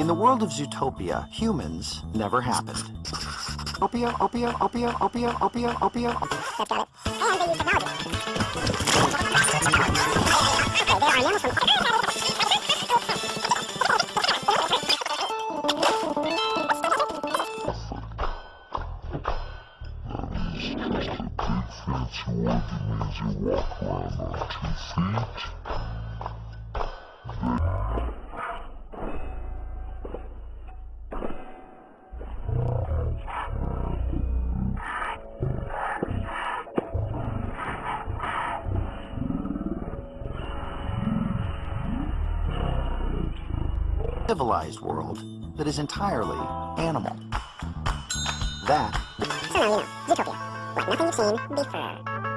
In the world of Zootopia, humans never happened. Opia, opia, opia, opia, opia, opia. They've got Civilized world that is entirely animal. That So. Zootopia. Nothing you've seen before.